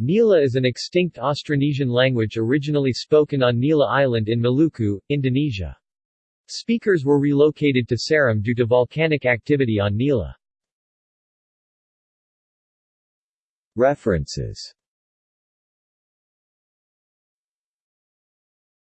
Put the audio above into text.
Nila is an extinct Austronesian language originally spoken on Nila Island in Maluku, Indonesia. Speakers were relocated to Seram due to volcanic activity on Nila. References